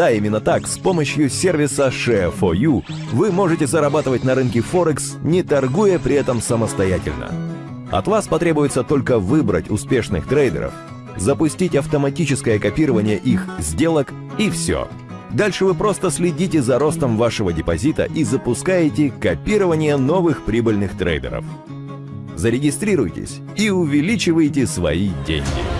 Да-да, именно так, с помощью сервиса Share4U вы можете зарабатывать на рынке Форекс, не торгуя при этом самостоятельно. От вас потребуется только выбрать успешных трейдеров, запустить автоматическое копирование их сделок и все. Дальше вы просто следите за ростом вашего депозита и запускаете копирование новых прибыльных трейдеров. Зарегистрируйтесь и увеличивайте свои деньги.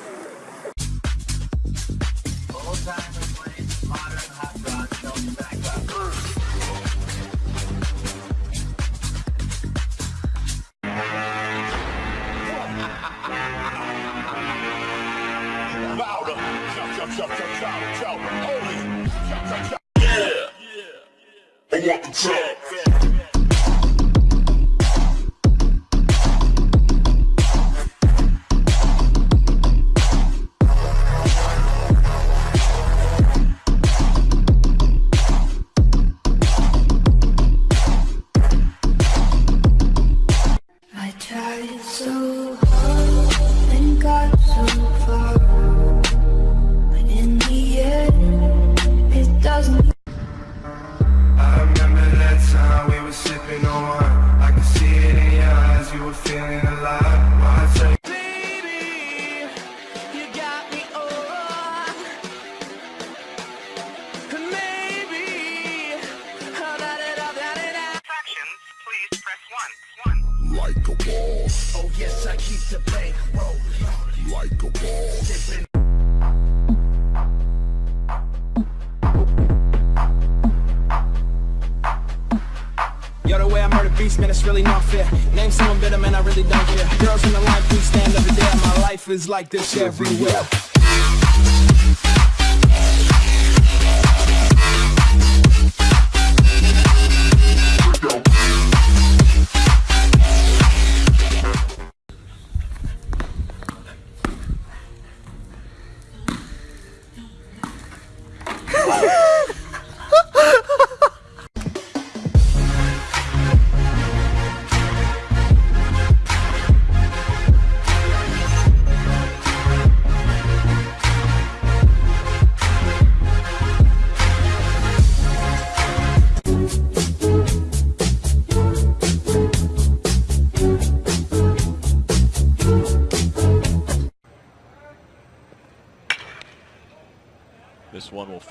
man, I really don't care. Girls in the line, please stand over there. My life is like this everywhere.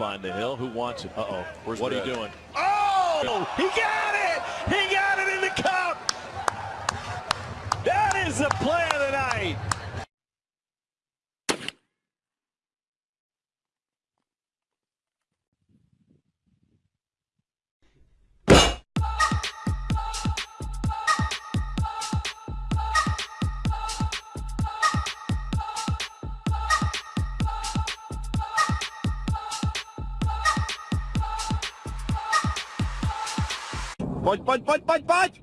Find the hill. Who wants it? Uh-oh. Where's what are you doing? Oh! He got it! He got it in the cup! That is the play Pojď, pojď, pojď, pojď, pojď!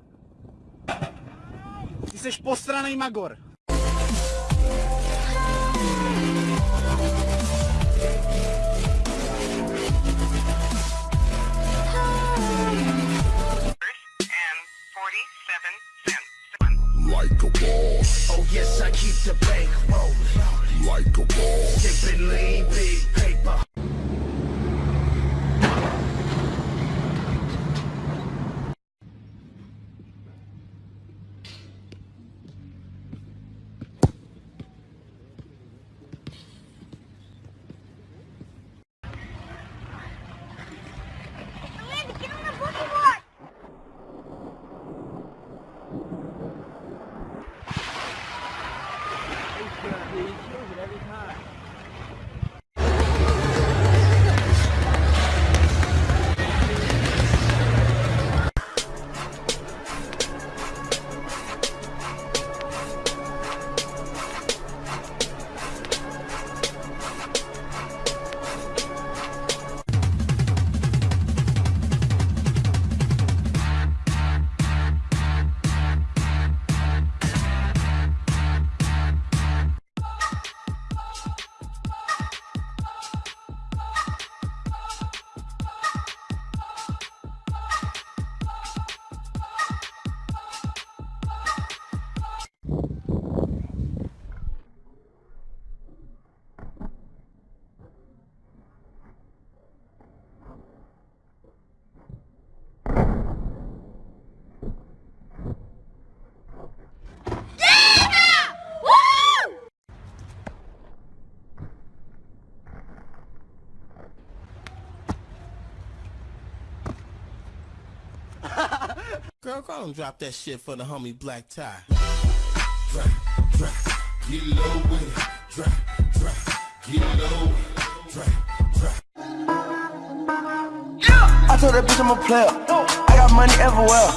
Ty jsi postranej Magor. And 47 cents. 1. Like a boss. Oh yes, I keep the bank rolling. Like a boss. Carlin drop that shit for the homie Black Tie. Drop, drop, get low with it. Drop, drop, get low. Drop, drop. I told that bitch I'm a player. I got money everywhere.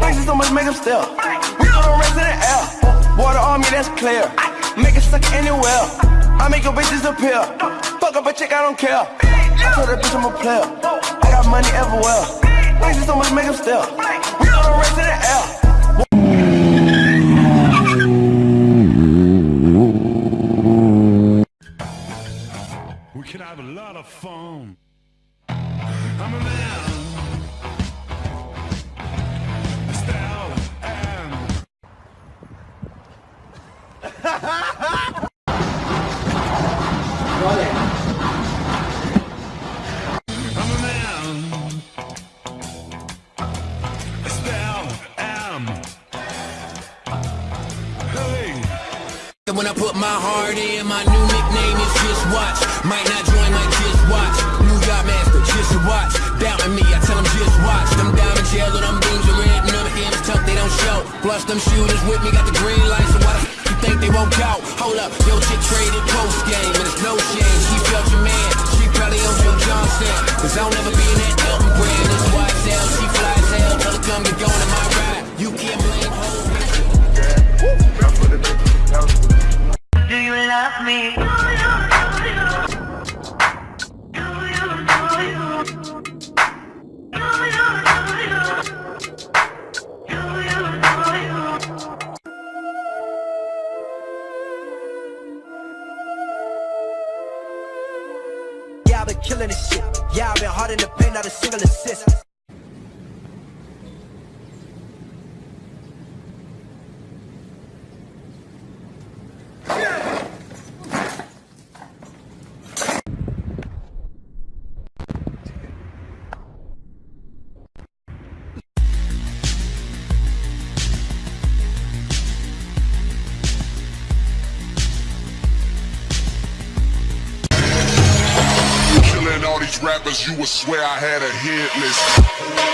Thanks so much, make them step. We throw the rest in the air. Water on me, that's clear. Make it suck anywhere. I make your bitch disappear. Fuck up a chick, I don't care. I told that bitch I'm a player. I got money everywhere. Thanks so much, make them step. We can have a lot of fun. My heart in, my new nickname is Just Watch. Might not join, might just watch. New York master, just watch. Doubting me, I tell them just watch. Them diamond gels and them beams are red, and them M's tucked, they don't show. Plus them shooters with me got the green light, so why the f- you think they won't count? Hold up, yo chick traded post game, and it's no shame. She felt your man, she probably on Joe Johnson. Cause I'll never be in that I've been killing this shit. Yeah, I've been hard in the paint, not a single assist. Rappers, you would swear I had a hit list.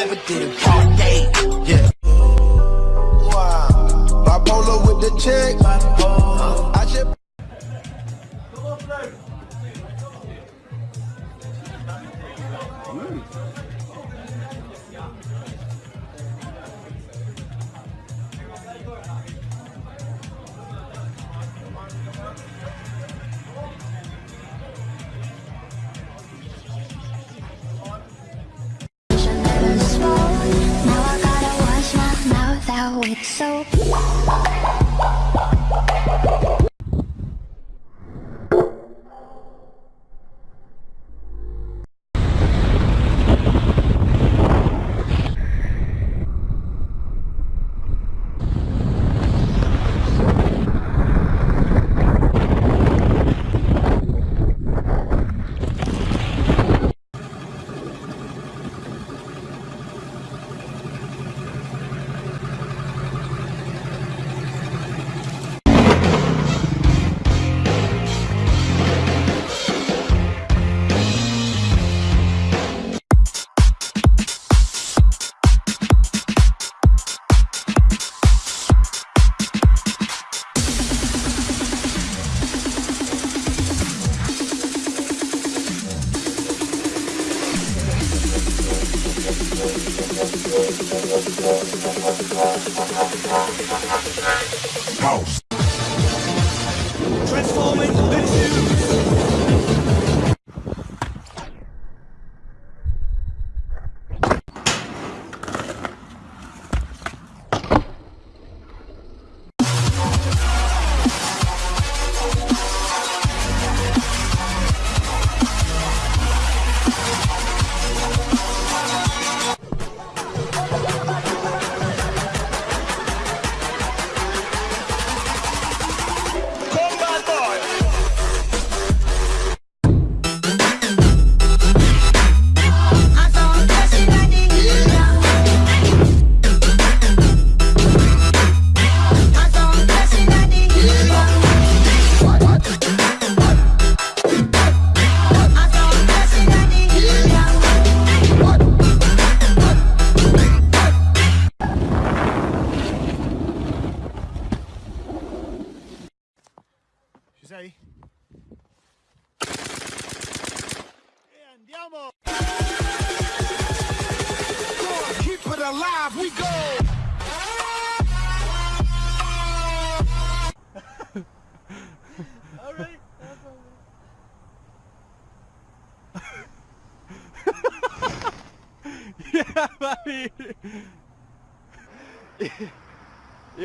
never did it. wrong It's so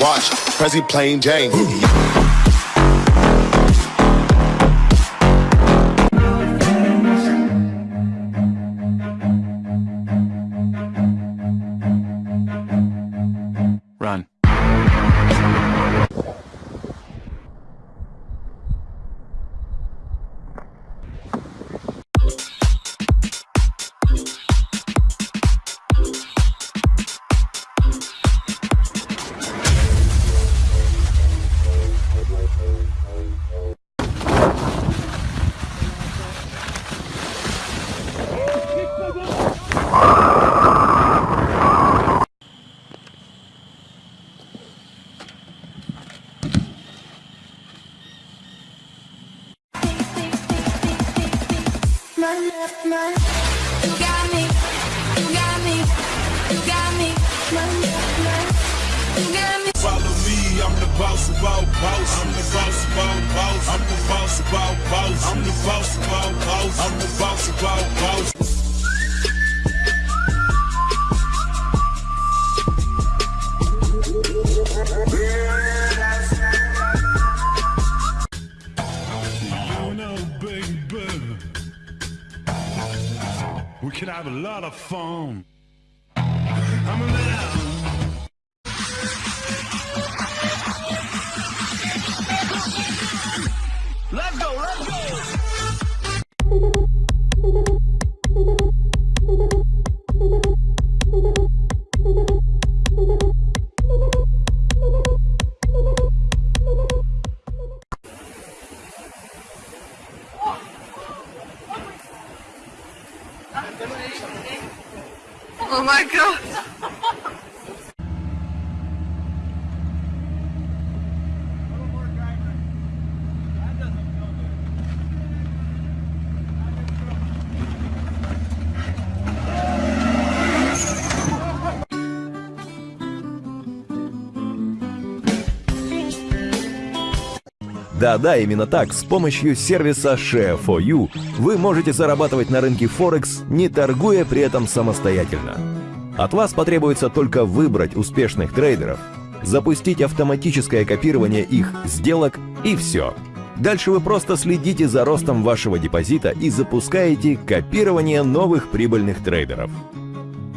watch. Prezi plain Jane. Run. Boss. I'm the boss all boss. I'm the boss all boss. I'm the boss all boss. I'm the boss all boss. We can have a lot of fun. Да-да, именно так, с помощью сервиса Share4You вы можете зарабатывать на рынке Форекс, не торгуя при этом самостоятельно. От вас потребуется только выбрать успешных трейдеров, запустить автоматическое копирование их сделок и все. Дальше вы просто следите за ростом вашего депозита и запускаете копирование новых прибыльных трейдеров.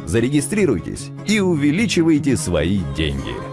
Зарегистрируйтесь и увеличивайте свои деньги.